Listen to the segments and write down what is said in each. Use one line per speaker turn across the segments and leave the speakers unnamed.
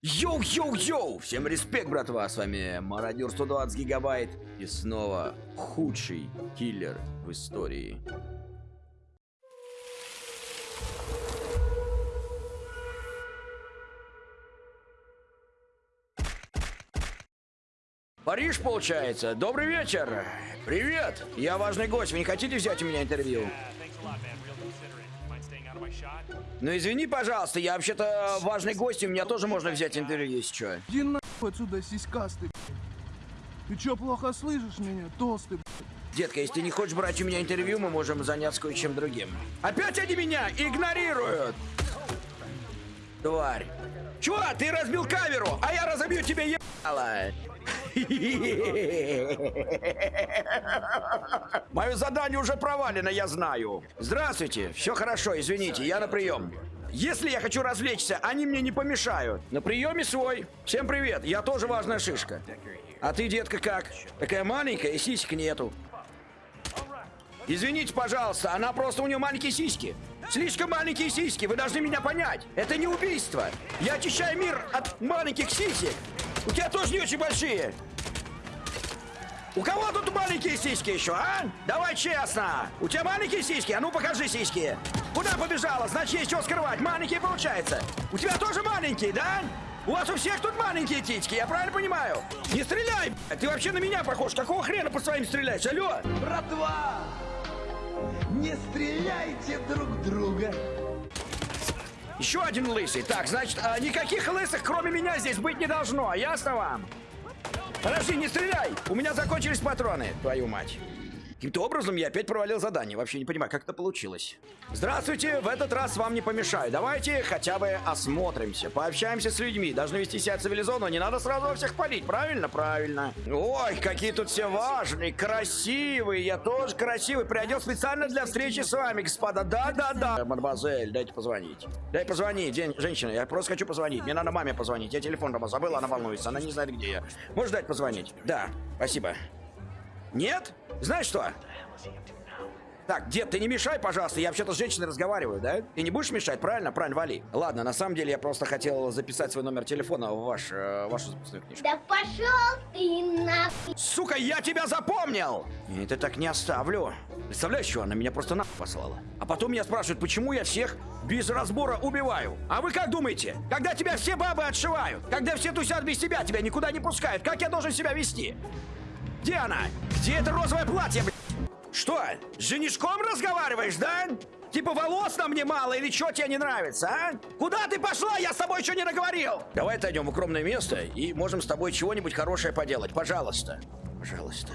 Йоу-йоу-йоу! Всем респект, братва! С вами Мародер 120 гигабайт. И снова худший киллер в истории. Париж, получается. Добрый вечер. Привет. Я важный гость. Вы не хотите взять у меня интервью? Ну извини, пожалуйста, я вообще-то важный гость, и у меня тоже можно взять интервью, если что.
Иди нахуй отсюда, сиськастый. Ты чё, плохо слышишь меня, толстый?
Детка, если ты не хочешь брать у меня интервью, мы можем заняться кое-чем другим. Опять они меня игнорируют! Тварь. Чё, ты разбил камеру, а я разобью тебе ебало! Мое задание уже провалено, я знаю. Здравствуйте, все хорошо, извините, я на прием. Если я хочу развлечься, они мне не помешают. На приеме свой. Всем привет, я тоже важная шишка. А ты, детка, как? Такая маленькая и сисек нету. Извините, пожалуйста, она просто у нее маленькие сиськи. Слишком маленькие сиськи, вы должны меня понять. Это не убийство. Я очищаю мир от маленьких сисек. У тебя тоже не очень большие. У кого тут маленькие сиськи еще, а? Давай честно. У тебя маленькие сиськи? А ну покажи сиськи. Куда побежала? Значит, есть что скрывать. Маленькие получается. У тебя тоже маленькие, да? У вас у всех тут маленькие титьки, я правильно понимаю? Не стреляй, ты вообще на меня похож. Какого хрена по своим стреляешь, алло?
Братва! Не стреляйте друг друга!
Еще один лысый. Так, значит, а, никаких лысых, кроме меня, здесь быть не должно. Ясно вам? Подожди, не стреляй! У меня закончились патроны, твою мать. Каким-то образом я опять провалил задание. Вообще не понимаю, как это получилось. Здравствуйте, в этот раз вам не помешаю. Давайте хотя бы осмотримся, пообщаемся с людьми. Должны вести себя цивилизованно, не надо сразу всех палить. Правильно? Правильно. Ой, какие тут все важные, красивые. Я тоже красивый. Приодел специально для встречи с вами, господа. Да-да-да. Мадемуазель, дайте позвонить. Дай позвонить, женщина. Я просто хочу позвонить. Мне надо маме позвонить. Я телефон дома забыл, она волнуется. Она не знает, где я. Можешь дать позвонить? Да, спасибо. Нет? Знаешь что? Так, дед, ты не мешай, пожалуйста, я вообще-то с женщиной разговариваю, да? Ты не будешь мешать, правильно? Правильно, вали. Ладно, на самом деле я просто хотел записать свой номер телефона в ваш, э, вашу записную книжку.
Да пошел ты на...
Сука, я тебя запомнил! Я это так не оставлю. Представляешь, что она меня просто нахуй послала. А потом меня спрашивают, почему я всех без разбора убиваю. А вы как думаете? Когда тебя все бабы отшивают, когда все тусят без тебя, тебя никуда не пускают, как я должен себя вести? Где она? Где это розовое платье? Что, с женишком разговариваешь, да? Типа волос на мне мало или что тебе не нравится, а? Куда ты пошла? Я с тобой еще не договорил. Давай отойдем в укромное место и можем с тобой чего-нибудь хорошее поделать. Пожалуйста. Пожалуйста.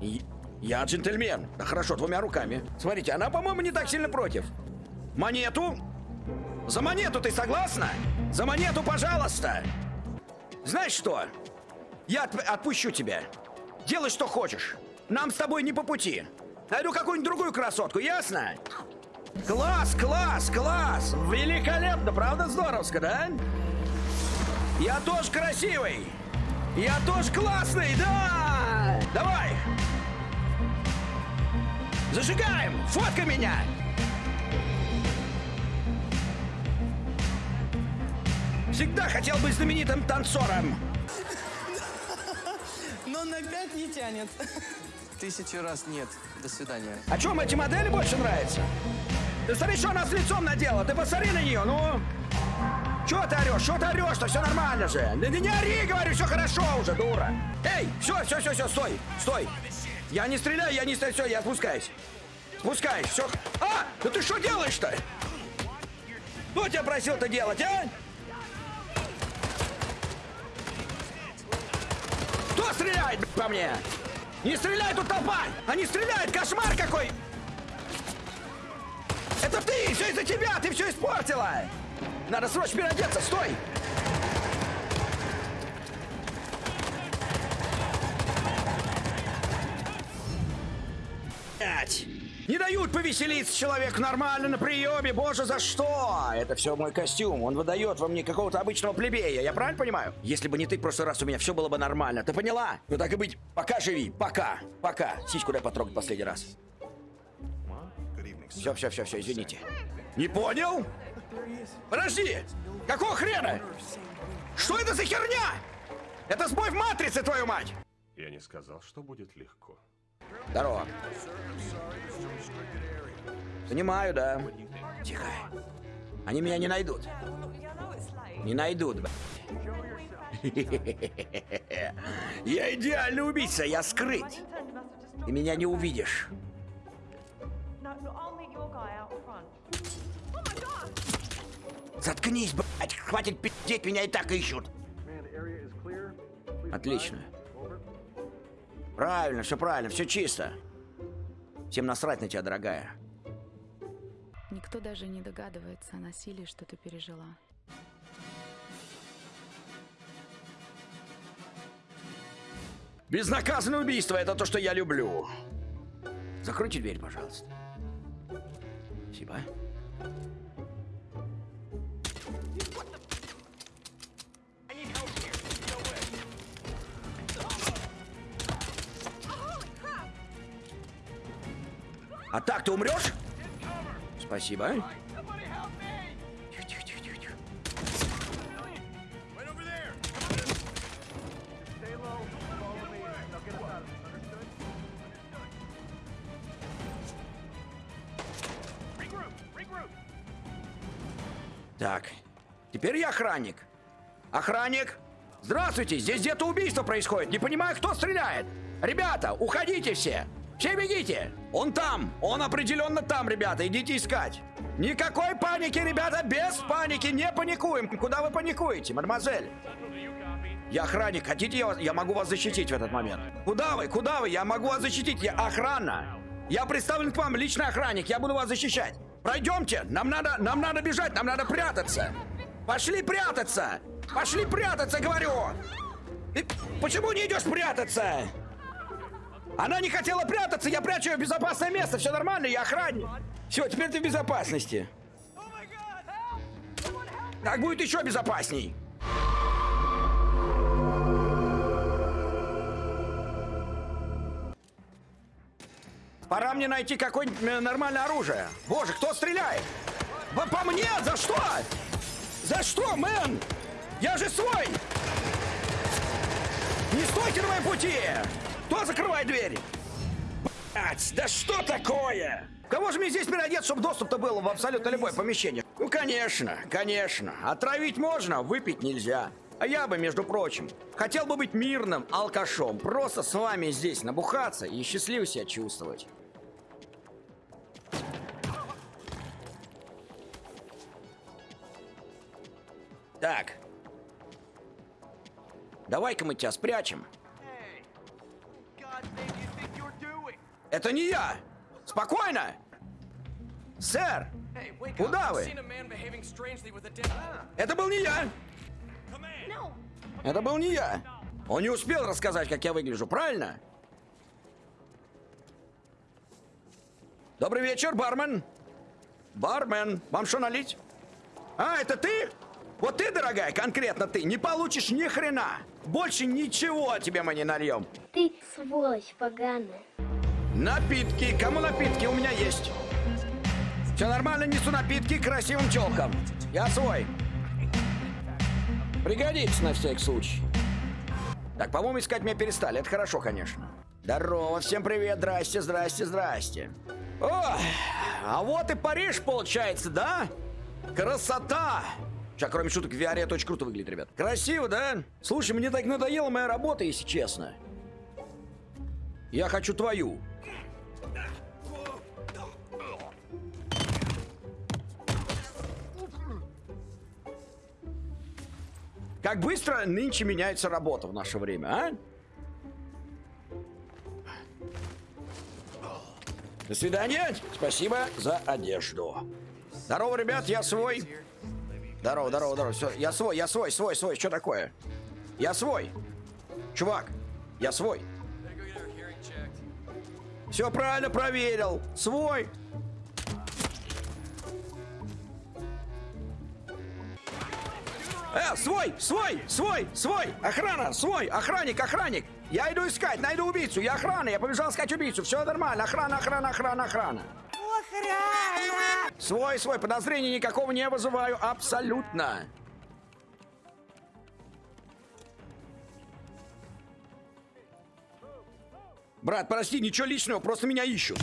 И... Я джентльмен. Да хорошо, двумя руками. Смотрите, она, по-моему, не так сильно против. Монету? За монету ты согласна? За монету, пожалуйста. Знаешь что? Я отп отпущу тебя. Делай, что хочешь. Нам с тобой не по пути. Найду какую-нибудь другую красотку, ясно? Класс, класс, класс! Великолепно, правда здоровско, да? Я тоже красивый! Я тоже классный, да! Давай! Зажигаем! Фотка меня! Всегда хотел быть знаменитым танцором.
На пять не тянет. Тысячу раз нет. До свидания.
А чем эти модели больше нравятся? Ты смотри, что она с лицом надела. Ты посмотри на нее, ну. Чего ты орешь? Что ты орешь-то? Все нормально же. Да не ори, говорю, все хорошо уже, дура. Эй, все, все, все, все, стой, стой. Я не стреляю, я не стреляю, все, я спускаюсь. Спускаюсь, все. А, да ты что делаешь-то? Кто тебя просил-то делать, а? Кто стреляет по мне? Не стреляй тут толпа! Они стреляют! Кошмар какой! Это ты! Все из-за тебя! Ты все испортила! Надо срочно переодеться! Стой! Блять! Не дают повеселиться человеку нормально на приеме, боже, за что? Это все мой костюм, он выдает во мне какого-то обычного плебея, я правильно понимаю? Если бы не ты в прошлый раз, у меня все было бы нормально, ты поняла? Ну так и быть, пока живи, пока, пока. Сиську дай потрогать последний раз. Все, все, все, все, извините. Не понял? Подожди, какого хрена? Что это за херня? Это сбой в матрице, твою мать!
Я не сказал, что будет легко.
Здорово. Понимаю, да. Тихо. Они меня не найдут. Не найдут. Я идеальный убийца, я скрыть. Ты меня не увидишь. Заткнись, блядь, хватит пиздеть, меня и так ищут. Отлично. Правильно, все правильно, все чисто. Всем насрать на тебя, дорогая.
Никто даже не догадывается о насилии, что ты пережила.
Безнаказанное убийство это то, что я люблю. Закройте дверь, пожалуйста. Спасибо. А так ты умрешь? Спасибо. Так, теперь я охранник. Охранник! Здравствуйте, здесь где-то убийство происходит. Не понимаю, кто стреляет. Ребята, уходите все. Все бегите. Он там. Он определенно там, ребята. Идите искать. Никакой паники, ребята, без паники. Не паникуем. Куда вы паникуете, мадемуазель? Я охранник. Хотите, я, вас- я могу вас защитить в этот момент? Куда вы? Куда вы? Я могу вас защитить. Я охрана. Я представлен к вам, личный охранник. Я буду вас защищать. Пройдемте. Нам надо, нам надо бежать. Нам надо прятаться. Пошли прятаться. Пошли прятаться, говорю. Ты почему не идешь прятаться? Она не хотела прятаться. Я прячу ее в безопасное место. Все нормально. Я охранник. Все, теперь ты в безопасности. Так будет еще безопасней. Пора мне найти какое-нибудь э, нормальное оружие. Боже, кто стреляет? По, по мне? За что? За что, мэн? Я же свой! Не стойте на моем пути! Кто закрывает дверь? Блять, да что такое? Кого же мне здесь переодеться, чтобы доступ-то был в абсолютно любое помещение? Ну, конечно, конечно. Отравить можно, выпить нельзя. А я бы, между прочим, хотел бы быть мирным алкашом. Просто с вами здесь набухаться и счастливо себя чувствовать. Так. Давай-ка мы тебя спрячем. Это не я! Спокойно! Сэр! Куда вы? Это был не я! Это был не я! Он не успел рассказать, как я выгляжу, правильно? Добрый вечер, бармен! Бармен, вам что налить? А, это ты? Вот ты, дорогая, конкретно ты, не получишь ни хрена! Больше ничего тебе мы не нальем!
Ты сволочь поганая.
Напитки. Кому напитки? У меня есть. Все нормально, несу напитки красивым челкам. Я свой. Пригодится на всякий случай. Так, по-моему, искать меня перестали. Это хорошо, конечно. Здорово, всем привет, здрасте, здрасте, здрасте. О, а вот и Париж получается, да? Красота! Сейчас, кроме шуток, VR очень круто выглядит, ребят. Красиво, да? Слушай, мне так надоела моя работа, если честно. Я хочу твою. Как быстро нынче меняется работа в наше время, а? До свидания. Спасибо за одежду. Здорово, ребят, я свой. Здорово, здорово, здорово. Все, я свой, я свой, свой, свой. Что такое? Я свой. Чувак, я свой. Все правильно проверил. Свой. Э, свой, свой, свой, свой, охрана, свой, охранник, охранник. Я иду искать, найду убийцу, я охрана, я побежал искать убийцу, все нормально, охрана, охрана, охрана, охрана. Охрана! Свой, свой, подозрений никакого не вызываю, абсолютно. Брат, прости, ничего личного, просто меня ищут.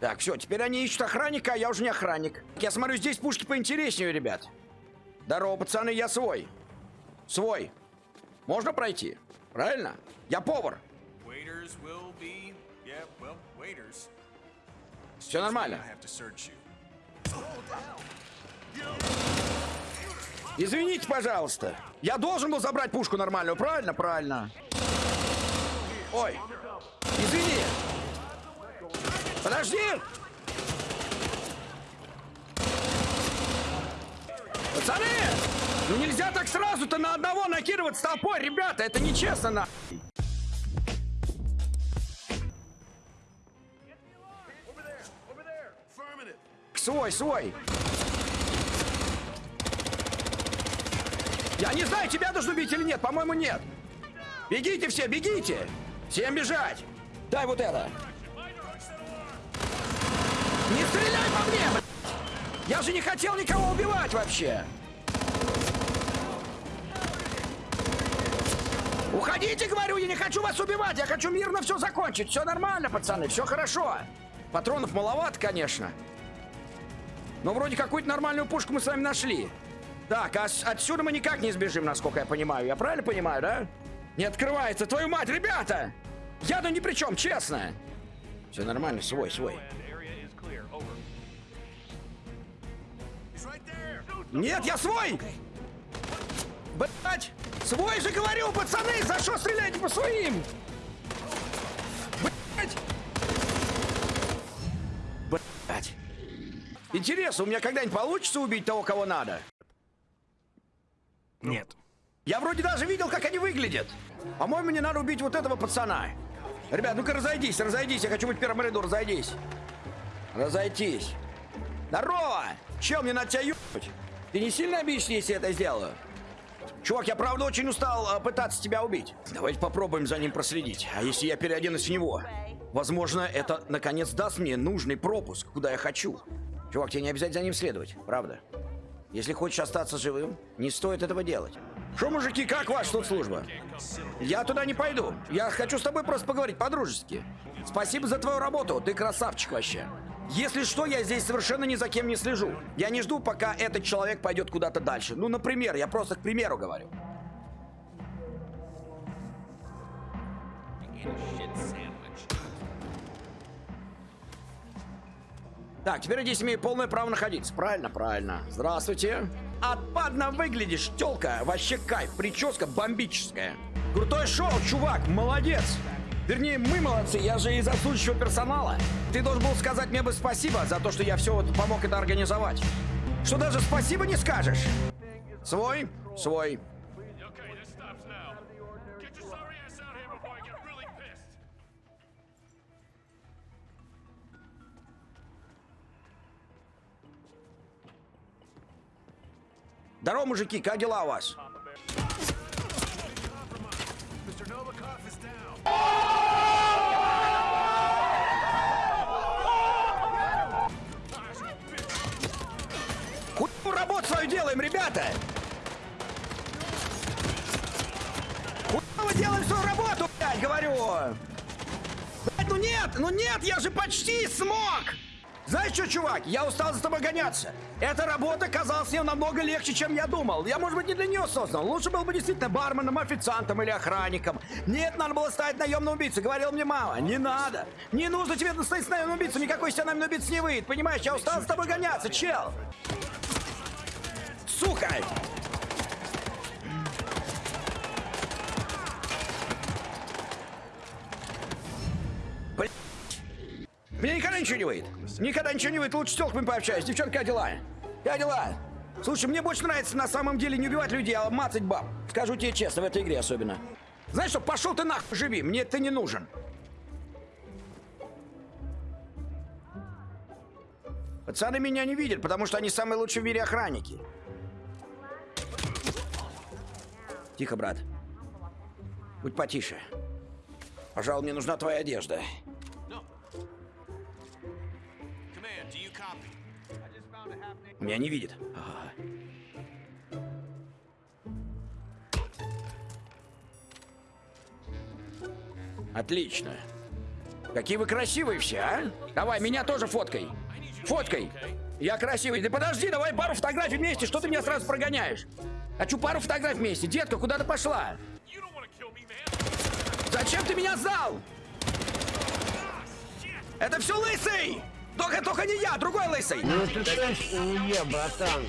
Так, все, теперь они ищут охранника, а я уже не охранник. Я смотрю, здесь пушки поинтереснее, ребят. Здорово, пацаны, я свой. Свой. Можно пройти? Правильно? Я повар.
Yeah, well.
Все нормально. Извините, пожалуйста. Я должен был забрать пушку нормальную, правильно? Правильно. Ой. Извини. Подожди. Пацаны! Ну нельзя так сразу-то на одного накидывать толпой, ребята, это нечестно на. Свой, свой. Я не знаю, тебя должен убить или нет. По-моему, нет. Бегите все, бегите. Всем бежать. Дай вот это. Не стреляй по мне. Я же не хотел никого убивать вообще. Уходите, говорю, я не хочу вас убивать. Я хочу мирно все закончить. Все нормально, пацаны, все хорошо. Патронов маловато, конечно. Но вроде какую-то нормальную пушку мы с вами нашли. Так, а отсюда мы никак не сбежим, насколько я понимаю. Я правильно понимаю, да? Не открывается, твою мать, ребята! Я-то ни при чем, честно. Все нормально, свой, свой. Нет, я свой! Блять! Свой же говорю, пацаны! За что стреляете по своим? Блять! Блять! Интересно, у меня когда-нибудь получится убить того, кого надо?
Нет.
Я вроде даже видел, как они выглядят. По-моему, мне надо убить вот этого пацана. Ребят, ну-ка разойдись, разойдись. Я хочу быть в первом ряду, разойдись. Разойтись. Здорово! Чем мне надо тебя? Ты не сильно обидишься, если я это сделаю? Чувак, я правда очень устал а, пытаться тебя убить. Давайте попробуем за ним проследить. А если я переоденусь в него? Возможно, это наконец даст мне нужный пропуск, куда я хочу. Чувак, тебе не обязательно за ним следовать, правда? Если хочешь остаться живым, не стоит этого делать. Что, мужики, как ваша тут служба? Я туда не пойду. Я хочу с тобой просто поговорить по-дружески. Спасибо за твою работу, ты красавчик вообще. Если что, я здесь совершенно ни за кем не слежу. Я не жду, пока этот человек пойдет куда-то дальше. Ну, например, я просто к примеру говорю. Так, теперь здесь имею полное право находиться. Правильно, правильно. Здравствуйте. Отпадно выглядишь, тёлка. Вообще кайф. Прическа бомбическая. Крутое шоу, чувак. Молодец. Вернее, мы молодцы. Я же из отсутствующего персонала. Ты должен был сказать мне бы спасибо за то, что я все вот помог это организовать. Что даже спасибо не скажешь. Свой? Свой. Здорово, мужики, как дела у вас? Хуй мы работу свою делаем, ребята! Хуй мы делаем свою работу, блядь, говорю! Блядь, ну нет, ну нет, я же почти смог! Знаешь что, чувак, я устал за тобой гоняться. Эта работа казалась мне намного легче, чем я думал. Я, может быть, не для нее создан. Лучше был бы действительно барменом, официантом или охранником. Нет, надо было стать наемным убийцей. Говорил мне мама. Не надо. Не нужно тебе стать наемным убийцей. Никакой из тебя наемный убийца не выйдет. Понимаешь, я устал за тобой гоняться, чел. Сука! Мне никогда ничего не выйдет. Никогда ничего не выйдет. Лучше с тёлками пообщаюсь. Девчонка, как дела? Как дела? Слушай, мне больше нравится на самом деле не убивать людей, а мацать баб. Скажу тебе честно, в этой игре особенно. Знаешь что, пошел ты нахуй живи, мне ты не нужен. Пацаны меня не видят, потому что они самые лучшие в мире охранники. Тихо, брат. Будь потише. Пожалуй, мне нужна твоя одежда. Меня не видит. Ага. Отлично. Какие вы красивые все, а? Давай, меня тоже фоткай. Фоткай. Я красивый. Да подожди, давай пару фотографий вместе. Что ты меня сразу прогоняешь? Хочу пару фотографий вместе. Детка, куда ты пошла? Зачем ты меня сдал? Это все лысый! Только, только не я, другой лысый!
Ну ты точно не я, братан.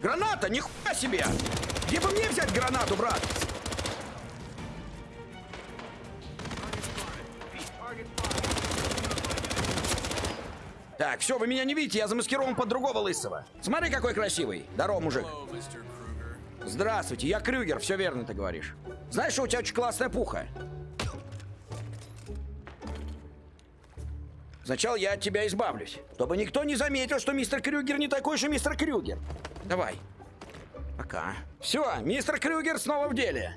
Граната, нихуя себе! Где бы мне взять гранату, брат? Так, все, вы меня не видите, я замаскирован под другого лысого. Смотри, какой красивый. Здорово, мужик. Здравствуйте, я Крюгер, все верно ты говоришь. Знаешь, что у тебя очень классная пуха? Сначала я от тебя избавлюсь, чтобы никто не заметил, что мистер Крюгер не такой же мистер Крюгер. Давай. Пока. Все, мистер Крюгер снова в деле.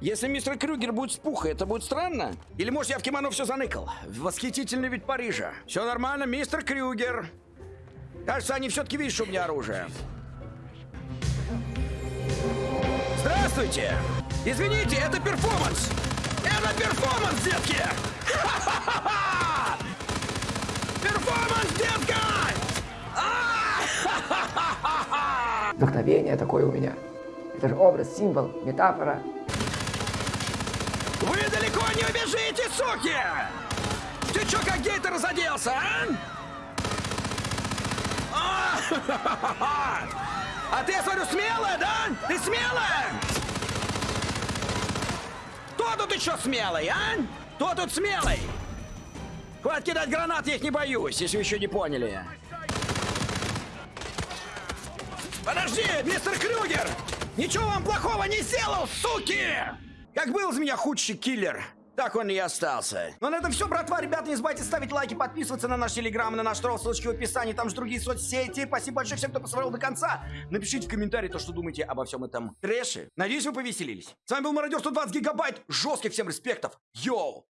Если мистер Крюгер будет с пухой, это будет странно? Или может я в кимоно все заныкал? Восхитительный вид Парижа. Все нормально, мистер Крюгер. Кажется, они все-таки видят, что у меня оружие. Здравствуйте! Извините, это перформанс! Это перформанс, детки! Перформанс, детка! А!
Вдохновение такое у меня. Это же образ, символ, метафора.
Вы далеко не убежите, суки! Ты чё, как гейтер разоделся, а? А! А ты, я смотрю, смелая, да? Ты смелая? Кто тут еще смелый, а? Кто тут смелый? Хватит кидать гранат, я их не боюсь, если вы еще не поняли. Подожди, мистер Крюгер! Ничего вам плохого не сделал, суки! Как был из меня худший киллер, так он и остался. Ну, на этом все, братва. Ребята, не забывайте ставить лайки, подписываться на наш телеграм, на наш тролл, ссылочки в описании, там же другие соцсети. Спасибо большое всем, кто посмотрел до конца. Напишите в комментарии то, что думаете обо всем этом трэше. Надеюсь, вы повеселились. С вами был Мародер 120 гигабайт. Жестких всем респектов. Йоу!